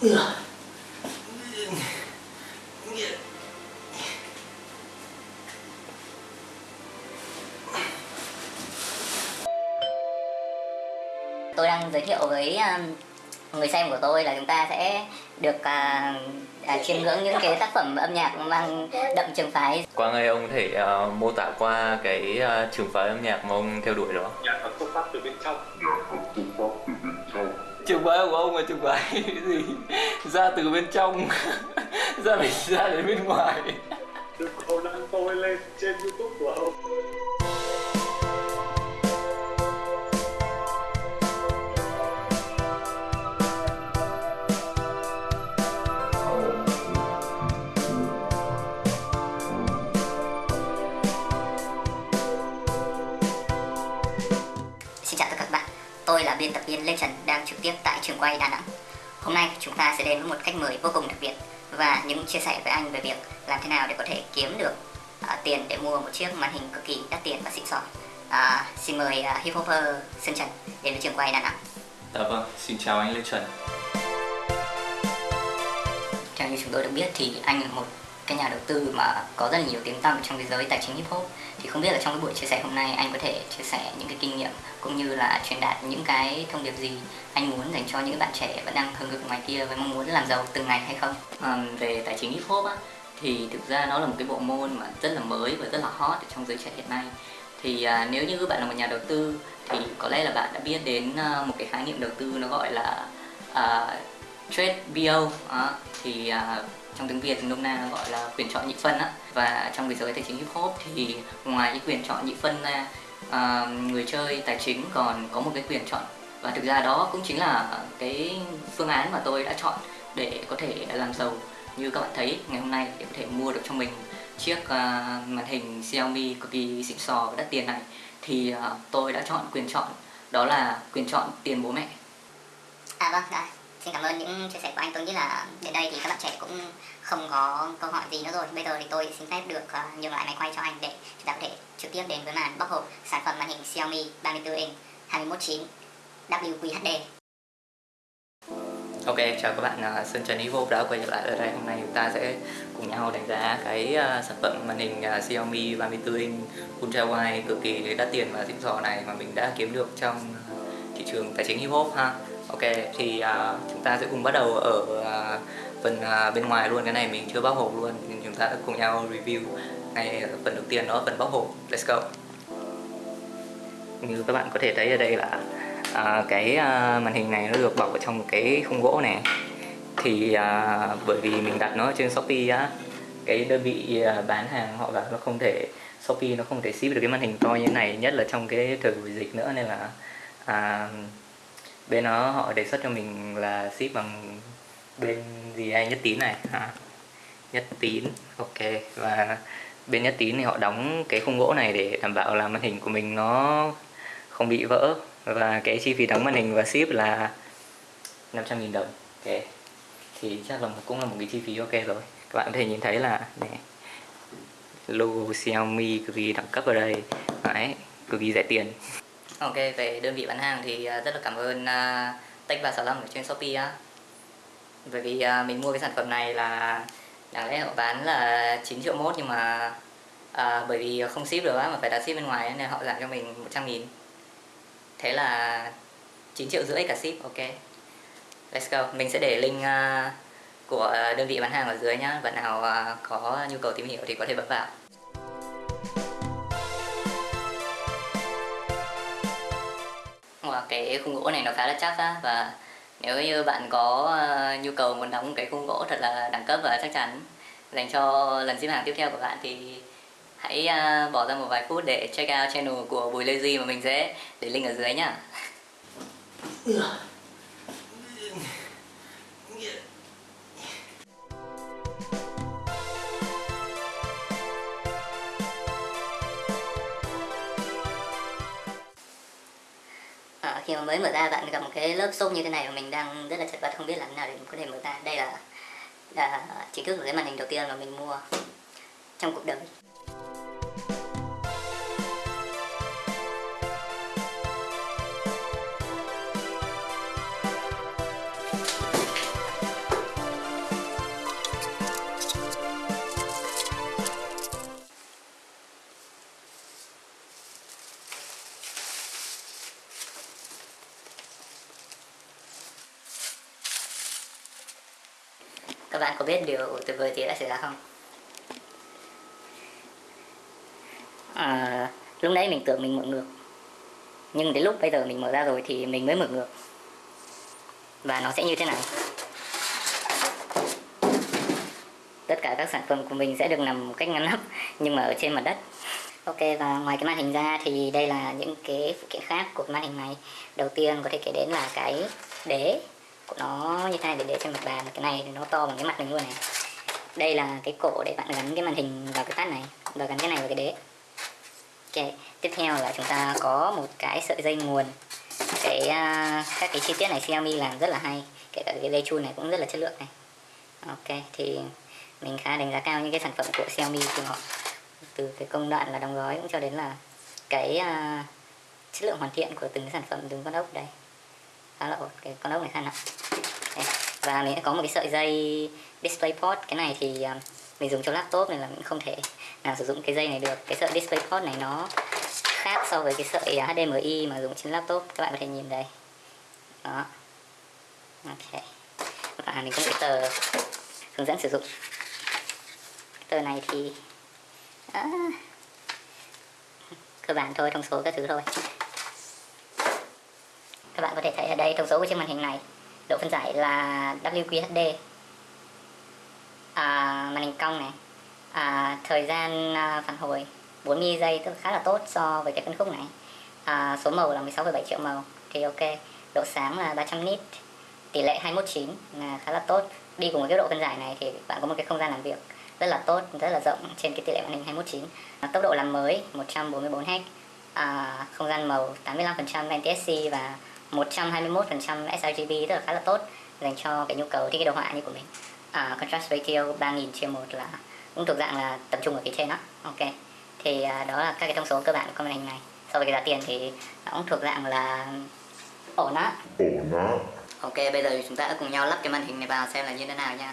tôi đang giới thiệu với um, người xem của tôi là chúng ta sẽ được à, à, chiêm ngưỡng những cái tác phẩm âm nhạc mang đậm trường phái. Quang ơi, ông có thể ờ, mô tả qua cái ờ, trường phái âm nhạc mà ông theo đuổi đó. nhạc nó xuất phát từ bên trong Trường phái của ông là trường phái gì? Ra từ bên trong, ra đến ra đến bên ngoài. đừng có đăng tôi lên trên youtube của ông Xin chào tất cả các bạn, tôi là biên tập viên Lê Trần đang trực tiếp tại trường quay Đà Nẵng. Hôm nay chúng ta sẽ đến với một khách mời vô cùng đặc biệt và những chia sẻ với anh về việc làm thế nào để có thể kiếm được à, tiền để mua một chiếc màn hình cực kỳ đắt tiền và xịn sò. À, xin mời uh, hip hopper Sơn Trần đến với trường quay Đà Nẵng. Dạ vâng, xin chào anh Lê Trần. Theo như chúng tôi được biết thì anh là một cái nhà đầu tư mà có rất là nhiều tiếng tăm trong cái giới tài chính hip hop thì không biết là trong cái buổi chia sẻ hôm nay anh có thể chia sẻ những cái kinh nghiệm cũng như là truyền đạt những cái thông điệp gì anh muốn dành cho những bạn trẻ vẫn đang hừng hực ngoài kia với mong muốn làm giàu từng ngày hay không à, về tài chính hip hop á thì thực ra nó là một cái bộ môn mà rất là mới và rất là hot ở trong giới trẻ hiện nay thì à, nếu như bạn là một nhà đầu tư thì có lẽ là bạn đã biết đến à, một cái khái niệm đầu tư nó gọi là à, trade BO đó. À, thì à, trong tiếng Việt nôm na gọi là quyền chọn nhị phân á. Và trong cái giới tài chính hip hop thì ngoài cái quyền chọn nhị phân ra à, người chơi tài chính còn có một cái quyền chọn. Và thực ra đó cũng chính là cái phương án mà tôi đã chọn để có thể làm giàu. Như các bạn thấy ngày hôm nay để có thể mua được cho mình chiếc uh, màn hình Xiaomi cực kỳ xịn sò và đắt tiền này. Thì uh, tôi đã chọn quyền chọn đó là quyền chọn tiền bố mẹ. À vâng, đây Xin cảm ơn những chia sẻ của anh. Tôi nghĩ là đến đây thì các bạn trẻ cũng không có câu hỏi gì nữa rồi. Bây giờ thì tôi xin phép được à, nhường lại máy quay cho anh để chúng ta có thể trực tiếp đến với màn bóc hộp sản phẩm màn hình Xiaomi 34 inch 219 WQHD. Ok, chào các bạn, à, Sơn Trần Evo đã quay trở lại ở đây. Hôm nay chúng ta sẽ cùng nhau đánh giá cái à, sản phẩm màn hình Xiaomi 34 inch Ultra Wide cực kỳ đắt tiền và xịn sò này mà mình đã kiếm được trong thị trường tài chính hip hop ha. Ok, thì uh, chúng ta sẽ cùng bắt đầu ở uh, phần uh, bên ngoài luôn, cái này mình chưa bóc hộp luôn. Nhưng Chúng ta sẽ cùng nhau review ngay phần đầu tiên đó là phần bóc hộp. Let's go. Như các bạn có thể thấy ở đây là uh, cái uh, màn hình này nó được bọc ở trong cái khung gỗ này thì uh, bởi vì mình đặt nó trên Shopee á cái đơn vị uh, bán hàng họ bảo nó không thể Shopee nó không thể ship được cái màn hình to như thế này nhất là trong cái thời buổi dịch nữa nên là uh, bên nó họ đề xuất cho mình là ship bằng bên gì ai nhất tín này. Ha nhất tín ok. Và bên nhất tín thì họ đóng cái khung gỗ này để đảm bảo là màn hình của mình nó không bị vỡ. Và cái chi phí đóng màn hình và ship là 500.000 đồng. Ok. Thì chắc là cũng là một cái chi phí ok rồi. Các bạn có thể nhìn thấy là này, logo Xiaomi cực kỳ đẳng cấp ở đây. Đấy, cực kỳ rẻ tiền ok về đơn vị bán hàng thì à, rất là cảm ơn uh, Tech 365 ở trên Shopee á. Bởi vì à, mình mua cái sản phẩm này là đáng lẽ họ bán là 9 triệu mốt nhưng mà à, bởi vì không ship được á mà phải đặt ship bên ngoài nên họ giảm cho mình 100 nghìn. Thế là 9 triệu rưỡi cả ship ok. Let's go. Mình sẽ để link uh, của đơn vị bán hàng ở dưới nhá. Bạn nào uh, có nhu cầu tìm hiểu thì có thể bấm vào. Và cái khung gỗ này nó khá là chắc á và nếu như bạn có ờ, nhu cầu muốn đóng cái khung gỗ thật là đẳng cấp và chắc chắn dành cho lần ship hàng tiếp theo của bạn, thì hãy ờ, bỏ ra một vài phút để check out channel của Bùi Lê Duy mà mình sẽ để link ở dưới nhá. Ừ. mới mở ra bạn gặp một cái lớp xốp như thế này mà mình đang rất là chật vật không biết làm thế nào để có thể mở ra. Đây là, là chính thức của cái màn hình đầu tiên mà mình mua trong cuộc đời. Các bạn có biết điều tuyệt vời gì đã xảy ra không? À, lúc nãy mình tưởng mình mở ngược. Nhưng đến lúc bây giờ mình mở ra rồi thì mình mới mở ngược. Và nó sẽ như thế này tất cả các sản phẩm của mình sẽ được nằm một cách ngăn nắp nhưng mà ở trên mặt đất. Ok và ngoài cái màn hình ra thì đây là những cái phụ kiện khác của màn hình này. Đầu tiên có thể kể đến là cái đế của nó như thế này để để trên mặt bàn cái này nó to bằng cái mặt mình luôn này. Đây là cái cổ để bạn gắn cái màn hình vào cái tắt này và gắn cái này vào cái đế. Ok tiếp theo là chúng ta có một cái sợi dây nguồn. Cái uh, các cái chi tiết này Xiaomi làm rất là hay kể cả cái dây chun này cũng rất là chất lượng này. Ok thì mình khá đánh giá cao những cái sản phẩm của Xiaomi của họ từ cái công đoạn là đóng gói cũng cho đến là cái uh, chất lượng hoàn thiện của từng sản phẩm từng con ốc đây khá là ổn cái con ốc này khá nặng đây. và mình sẽ có một cái sợi dây DisplayPort cái này thì um, mình dùng cho laptop nên là mình không thể nào sử dụng cái dây này được. Cái sợi DisplayPort này nó khác so với cái sợi à, HDMI mà dùng trên laptop. Các bạn có thể nhìn đây. Đó. Ok. Và mình có cái tờ hướng dẫn sử dụng. Tờ này thì à, cơ bản thôi thông số các thứ thôi các bạn có thể thấy ở đây thông số của chiếc màn hình này. Độ phân giải là WQHD à, màn hình cong này. À, thời gian à, phản hồi 40 giây tức khá là tốt so với cái phân khúc này. À, số màu là 16,7 triệu màu. Thì ok độ sáng là 300 nit. Tỷ lệ 219 là khá là tốt. Đi cùng với cái độ phân giải này thì bạn có một cái không gian làm việc rất là tốt rất là rộng trên cái tỷ lệ màn hình 219 à, tốc độ làm mới 144 Hz à, không gian màu 85% NTSC và 121% sRGB rất là khá là tốt dành cho cái nhu cầu thiết kế đồ họa như của mình. À, contrast ratio 3000 chia 1 là cũng thuộc dạng là tập trung ở phía trên đó. Ok. Thì à, đó là các cái thông số cơ bản của màn hình này. So với cái giá tiền thì nó cũng thuộc dạng là ổn á. Ổn á. Ok bây giờ chúng ta cùng nhau lắp cái màn hình này vào xem là như thế nào nha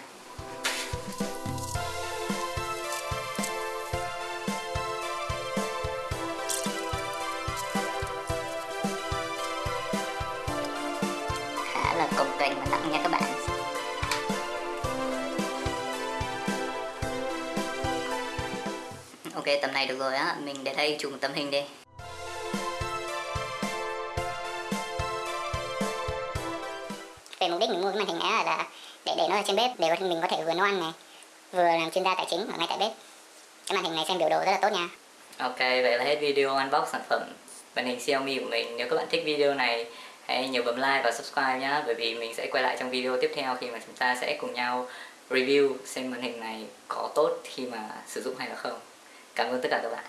kềnh và nặng nha các bạn. Ok tầm này được rồi á. Mình để đây chụp một tấm hình đi. Về mục đích mình mua cái màn hình này là để để nó ở trên bếp để mình có thể vừa nấu ăn này vừa làm chuyên gia tài chính ở ngay tại bếp. Cái màn hình này xem biểu đồ rất là tốt nha. Ok, vậy là hết video unbox sản phẩm màn hình Xiaomi của mình. Nếu các bạn thích video này, hãy nhớ bấm like và subscribe nhé bởi vì mình sẽ quay lại trong video tiếp theo khi mà chúng ta sẽ cùng nhau review xem màn hình này có tốt khi mà sử dụng hay là không. Cảm ơn tất cả các bạn.